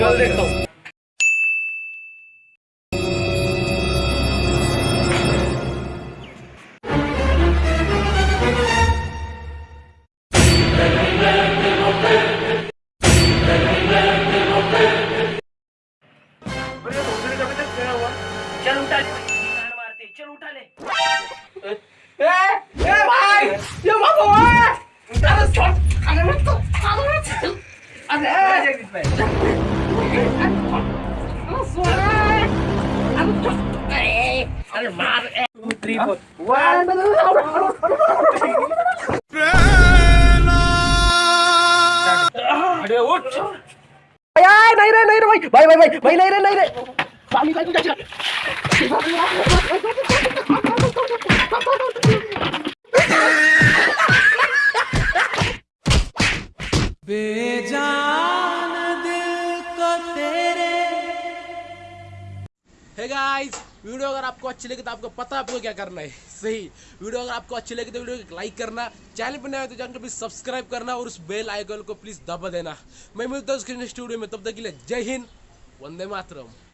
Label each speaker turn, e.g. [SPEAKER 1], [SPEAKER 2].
[SPEAKER 1] कल
[SPEAKER 2] चल उठा ले। चल उठा ले
[SPEAKER 1] ए ए भाई ये मत हो अरे छोड़ अरे मत अरे अरे जगदीश भाई
[SPEAKER 2] अरे मार
[SPEAKER 1] थ्री फोर अरे उठ
[SPEAKER 2] नहीं रे नहीं रे भाई भाई भाई भाई भाई नहीं रे नहीं रे। पानी भाई कुछ अच्छा
[SPEAKER 3] गाइस वीडियो अगर आपको अच्छी लगे तो आपको पता आपको क्या करना है। सही, वीडियो अगर आपको अच्छी लगे तो वीडियो को लाइक करना चैनल पर नया तो चैनल को प्लीज़ सब्सक्राइब करना और उस बेल आइकन को प्लीज़ दबा देना। मैं मिलता हूँ स्क्रीन स्टूडियो में, तब तक के लिए जय हिंद, वंदे मातरम।